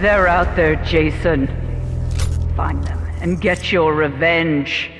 They're out there, Jason. Find them and get your revenge.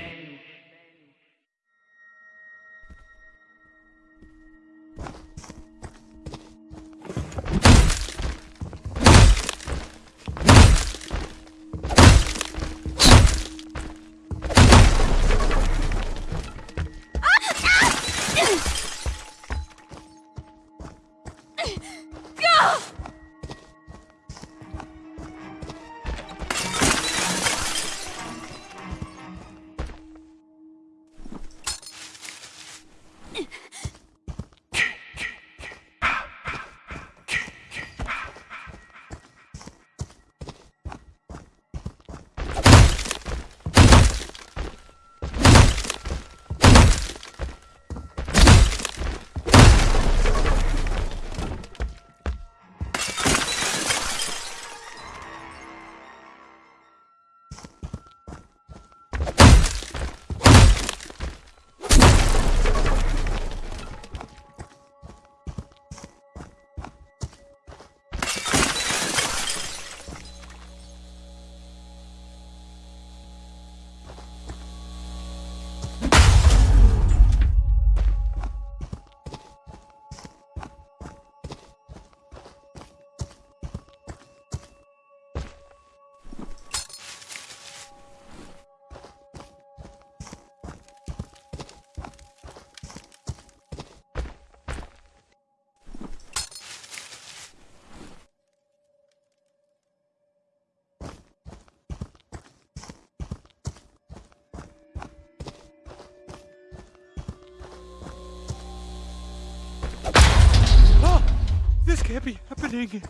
This can't be happening.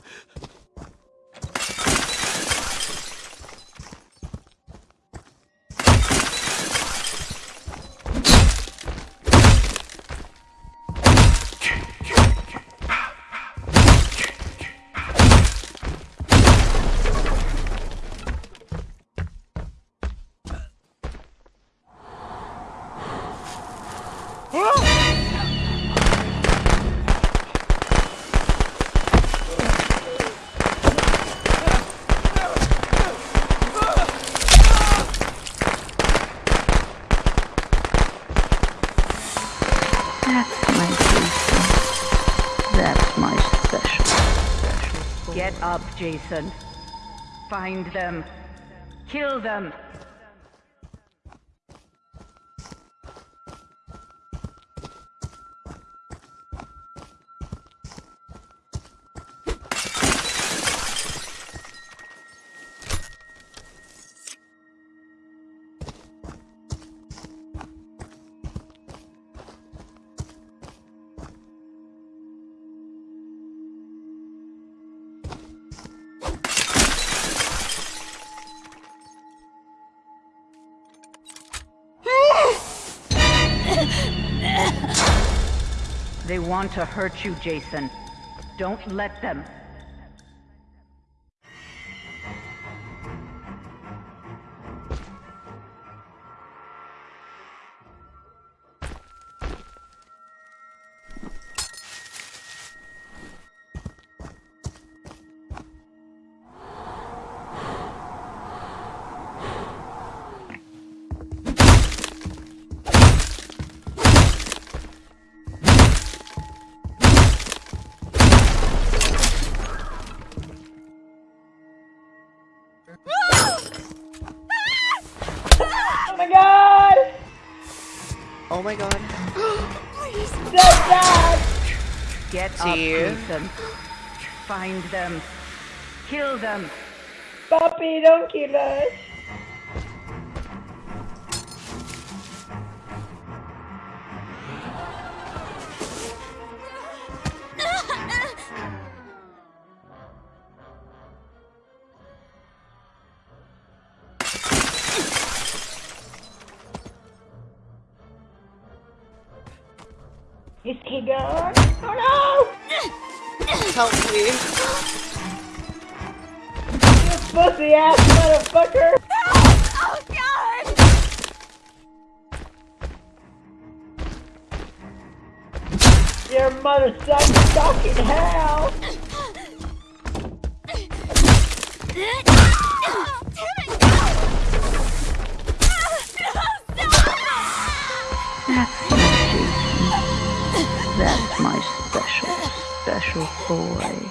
That's Get up, Jason. Find them. Kill them. They want to hurt you, Jason. Don't let them. Oh my god. Please, Dad, Dad! Get See up, you. Jason. Find them. Kill them. Papi, don't kill us. Help me. You pussy ass motherfucker! Oh god! Your mother sucks fucking hell! special boy.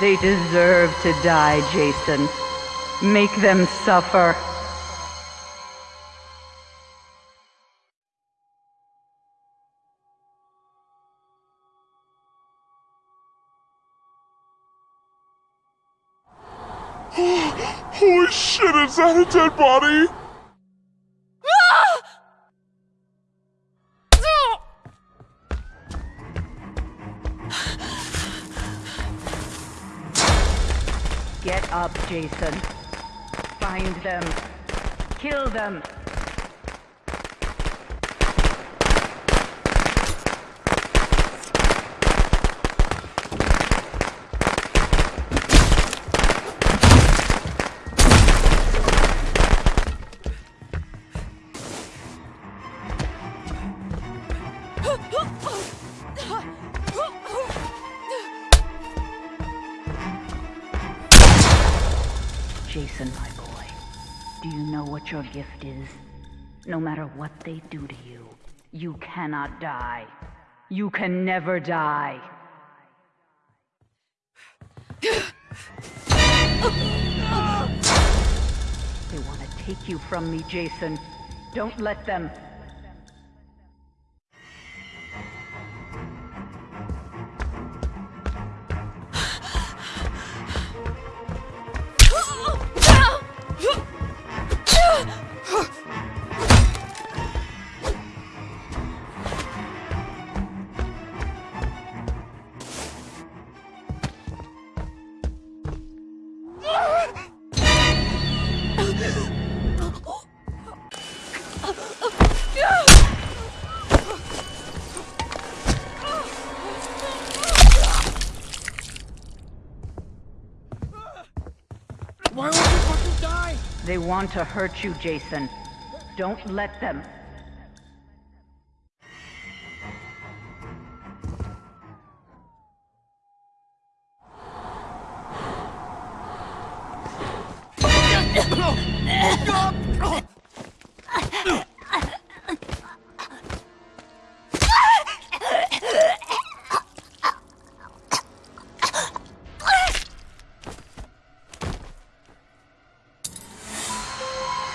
They deserve to die, Jason. Make them suffer. Is that a dead body? Get up, Jason. Find them. Kill them. Jason, my boy, do you know what your gift is? No matter what they do to you, you cannot die. You can never die. They want to take you from me, Jason. Don't let them. Why won't you fucking die? They want to hurt you, Jason. Don't let them.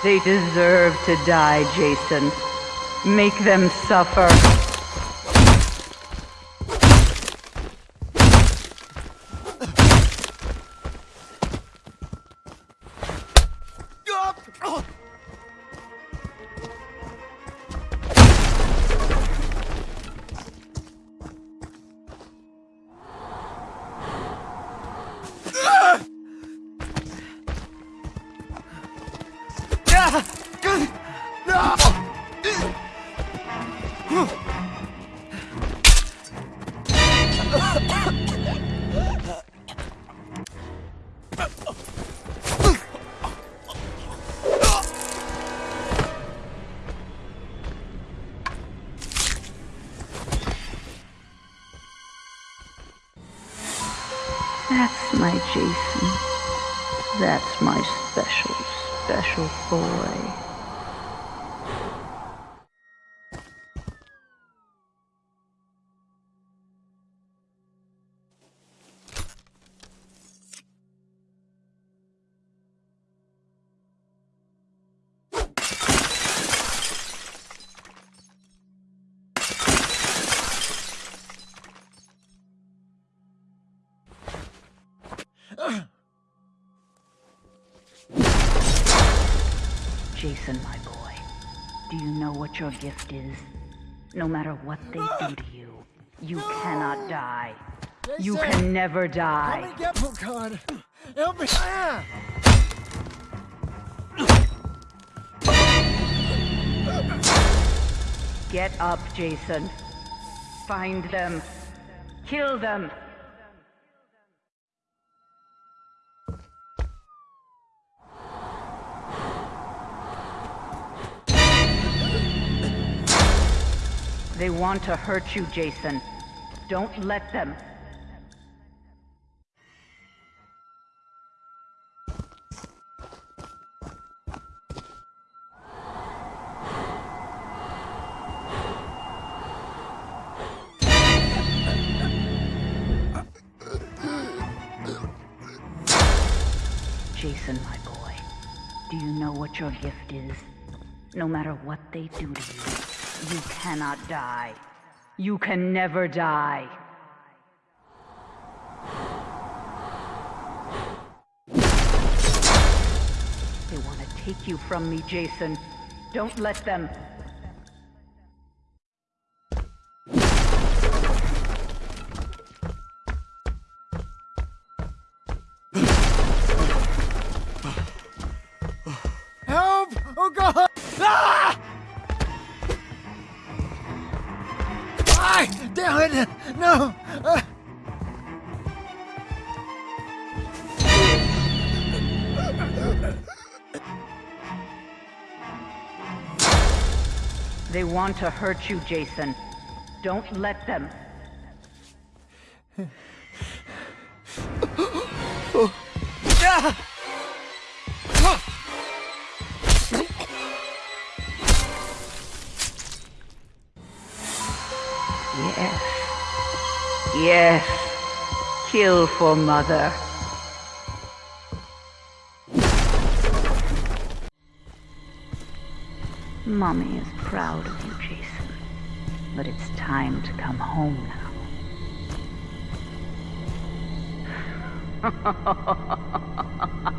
They deserve to die, Jason. Make them suffer. That's Jason. That's my special, special boy. Jason, my boy, do you know what your gift is? No matter what they do to you, you cannot die. You can never die. me get oh god. Help me. Ah! Get up, Jason. Find them. Kill them. They want to hurt you, Jason. Don't let them. Jason, my boy, do you know what your gift is? No matter what they do to you, you cannot die. You can never die. They want to take you from me, Jason. Don't let them. Help! Oh god! Ah! Damn! No! Uh, They want to hurt you, Jason. Don't let them. Yes. Yes. Kill for mother. Mommy is proud of you, Jason. But it's time to come home now.